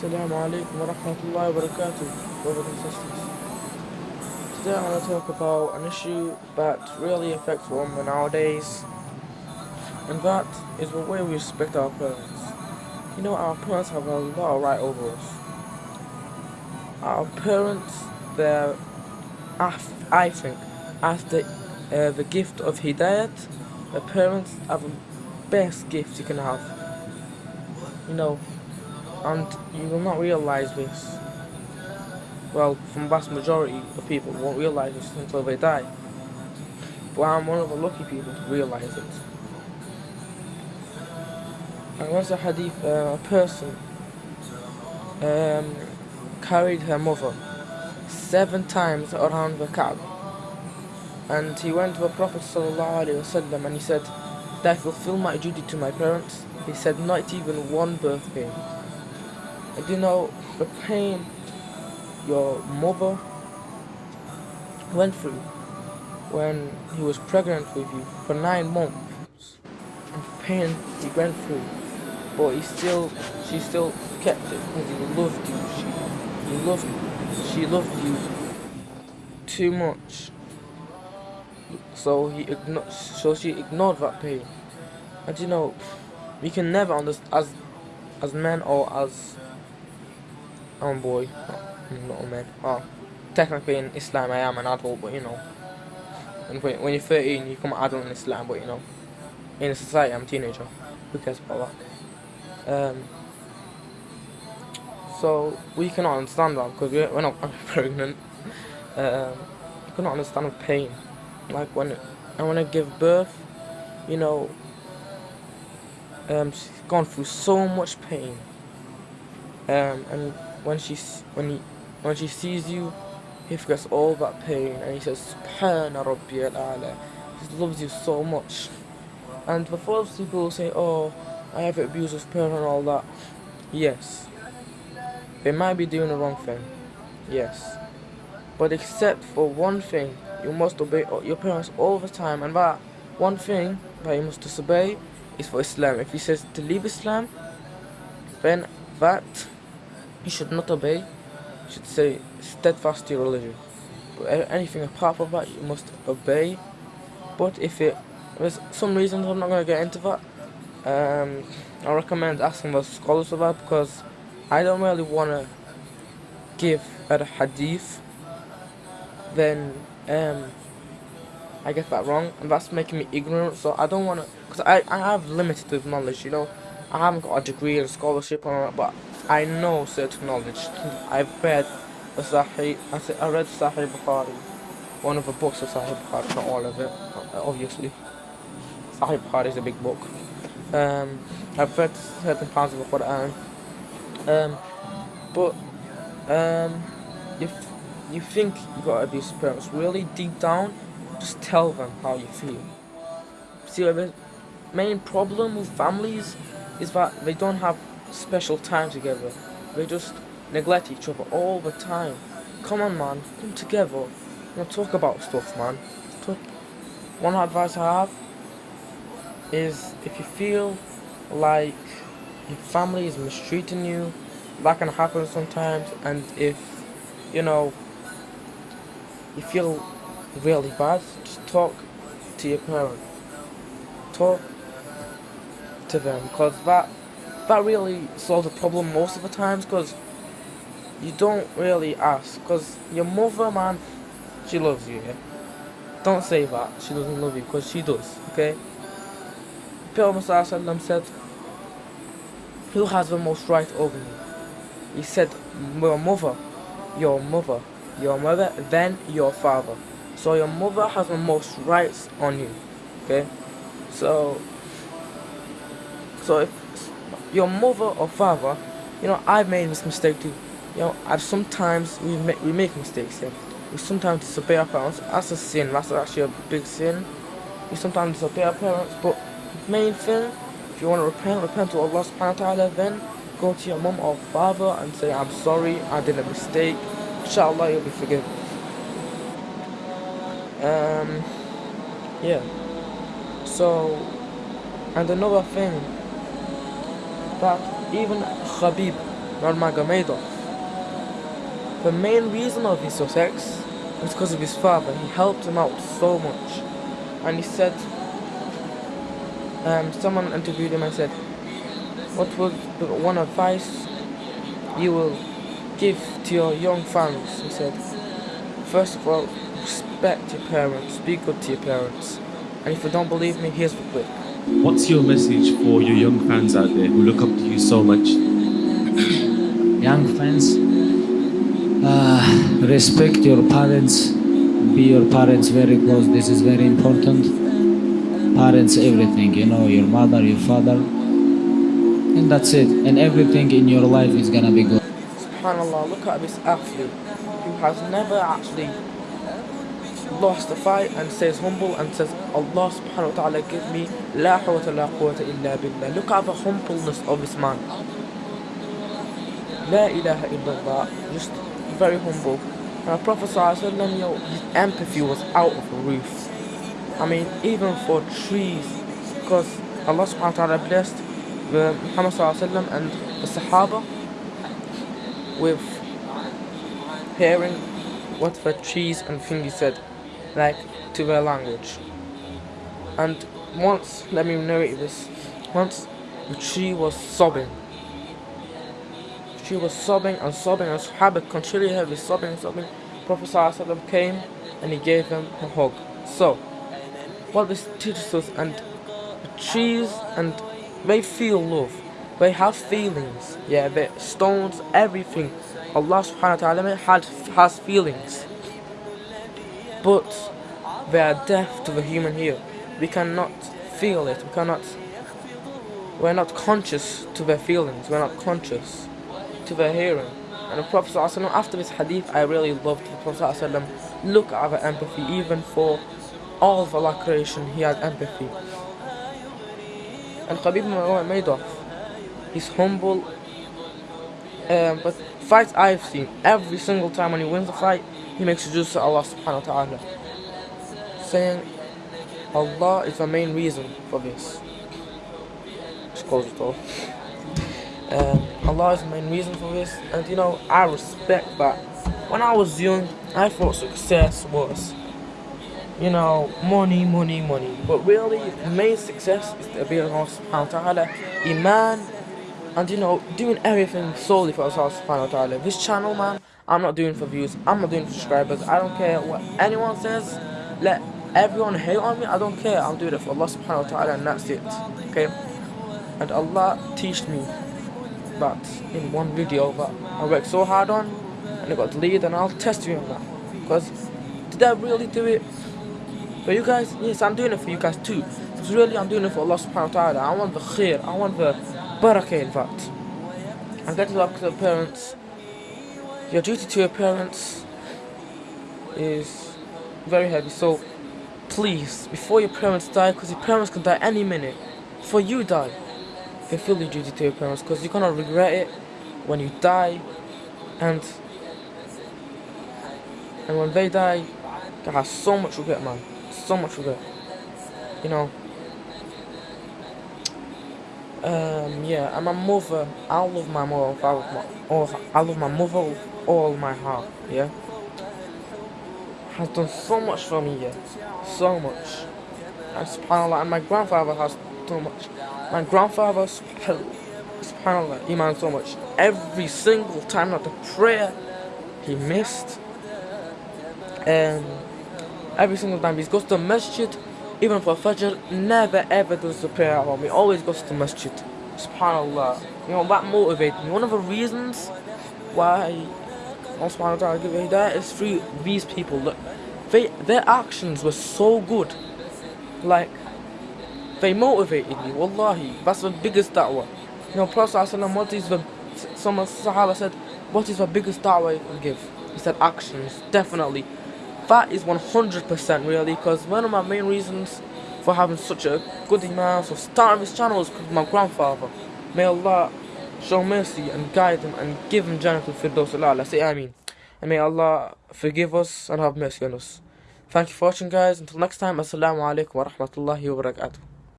Assalamu alaikum wa rahmatullahi wa barakatuh, brothers and sisters. Today I'm going to talk about an issue that really affects women nowadays, and that is the way we respect our parents. You know, our parents have a lot of right over us. Our parents, they're, I think, after uh, the gift of Hidayat, the parents are the best gift you can have. You know, and you will not realise this. Well, from vast majority of people won't realise this until they die. But I'm one of the lucky people to realise it. And once a hadith, uh, a person um, carried her mother seven times around the Kaaba. And he went to the Prophet ﷺ and he said, Did I fulfill my duty to my parents? He said, Not even one birth pain. And you know, the pain your mother went through when he was pregnant with you for nine months, and the pain he went through, but he still, she still kept it because he loved you. She, he loved, she loved you too much. So he ignored, so she ignored that pain. And you know, we can never understand as, as men or as I'm a boy, not a man. Oh, technically in Islam I am an adult, but you know. And when, when you're 13, you become an adult in Islam, but you know. In society, I'm a teenager. Who cares about that? Um, so, we cannot understand that because we're, we're not pregnant. Um, you cannot understand the pain. Like when I want to give birth, you know, um, she's gone through so much pain. Um, and when she when he when she sees you, he forgets all that pain and he says, He loves you so much. And before people say, Oh, I have abusive parent and all that, yes. They might be doing the wrong thing. Yes. But except for one thing, you must obey your parents all the time and that one thing that you must disobey is for Islam. If he says to leave Islam, then that you should not obey. You should say steadfast to your religion. But anything apart from that, you must obey. But if it there's some reasons I'm not going to get into that. Um, I recommend asking the scholars for that because I don't really want to give a hadith. Then um, I get that wrong, and that's making me ignorant. So I don't want to, because I I have limited knowledge. You know, I haven't got a degree in scholarship that, but I know certain knowledge. I've read Sahih, I read Sahih Bukhari, one of the books of Sahih Bukhari, not all of it, obviously. Sahih Bukhari is a big book. Um, I've read certain parts of the Quran. Um, but um, if you think you got abuse parents, really deep down, just tell them how you feel. See, the main problem with families is that they don't have special time together. They just neglect each other all the time. Come on, man. Come together. You talk about stuff, man. Talk. One advice I have is if you feel like your family is mistreating you, that can happen sometimes, and if, you know, you feel really bad, just talk to your parent. Talk to them, because that that really solves the problem most of the times because you don't really ask because your mother man she loves you yeah? don't say that she doesn't love you because she does okay? Prophet said who has the most right over you? He said your mother your mother your mother then your father. So your mother has the most rights on you okay? So so if your mother or father, you know, I've made this mistake too. You know, I've sometimes we make we make mistakes. Yeah? We sometimes disobey our parents. That's a sin. That's actually a big sin. We sometimes disobey our parents, but main thing, if you want to repent, repent to Allah Subhanahu wa Taala. Then go to your mom or father and say, "I'm sorry. I did a mistake." Inshallah, you'll be forgiven. Um, yeah. So, and another thing that even Khabib Nurmagomedov. The main reason of his success was because of his father. He helped him out so much. And he said, um, someone interviewed him and said, what was the one advice you will give to your young fans? He said, first of all, respect your parents, be good to your parents. And if you don't believe me, here's the clip. What's your message for your young fans out there who look up to you so much? young fans, uh, respect your parents, be your parents very close, this is very important. Parents, everything, you know, your mother, your father, and that's it. And everything in your life is gonna be good. Subhanallah, look at this athlete who has never actually lost a fight and stays humble and says, Allah subhanahu wa ta'ala give me la hawata la quwwata illa billah. Look at the humbleness of this man. La ilaha illallah. Just very humble. And the Prophet sallallahu know, his empathy was out of the roof. I mean, even for trees, because Allah subhanahu wa ta'ala blessed the Muhammad sallallahu and the Sahaba with hearing what the trees and things said like to their language. And once, let me narrate this, once she was sobbing. She was sobbing and sobbing and Sahaba continually heavy sobbing and sobbing. Prophet ﷺ came and he gave them a hug. So, what this teaches us and the trees and they feel love. They have feelings. Yeah, the stones, everything. Allah subhanahu wa ta'ala has feelings but they are deaf to the human ear. We cannot feel it, we cannot, we're not conscious to their feelings, we're not conscious to their hearing. And the Prophet ﷺ, after this hadith, I really loved the Prophet ﷺ. Look at the empathy, even for all of Allah creation, he had empathy. And Khabib Nurmagomedov, he's humble, um, but fights I've seen, every single time when he wins a fight, he makes sujood to Allah subhanahu wa ta'ala. Saying Allah is the main reason for this. Just close it all. Um, Allah is the main reason for this, and you know, I respect that. When I was young, I thought success was, you know, money, money, money. But really, the main success is to be Allah subhanahu wa ta'ala, Iman, and you know, doing everything solely for Allah subhanahu wa ta'ala. This channel, man, I'm not doing for views. I'm not doing for subscribers. I don't care what anyone says. Let everyone hate on me. I don't care. I'm doing it for Allah subhanahu wa ta'ala and that's it. Okay? And Allah teach me that in one video that I worked so hard on and it got deleted and I'll test you on that. Because did I really do it for you guys? Yes, I'm doing it for you guys too. Because really I'm doing it for Allah subhanahu wa ta'ala. I want the khair. I want the barakah in fact. I'm going to to the parents your duty to your parents is very heavy. So please, before your parents die, because your parents can die any minute, before you die, fulfill your duty to your parents, because you're gonna regret it when you die, and and when they die, they have so much regret, man, so much regret. You know. Um, yeah, and my mother, I love my mother, I love my, oh, I love my mother all my heart, yeah? Has done so much for me, yeah? So much. And subhanAllah, and my grandfather has so much. My grandfather, subhanAllah, he man so much. Every single time that the prayer he missed, and every single time he goes to the masjid, even for Fajr, never ever does the prayer at home. He always goes to masjid. Subhanallah. You know, that motivated me. One of the reasons why Allah subhanahu ta'ala give hidayah is through these people. Look, they, their actions were so good. Like, they motivated me. Wallahi, that's the biggest da'wah. You know, Prophet what is the, some Sahaba said, what is the biggest da'wah you can give? He said actions, definitely. That is 100% really, because one of my main reasons for having such a good iman, for starting this channel is because my grandfather. May Allah show mercy and guide him and give them Jannah Firdaus Allah. Say Ameen. And may Allah forgive us and have mercy on us. Thank you for watching guys. Until next time, Assalamu alaikum wa rahmatullahi wa barakatuh.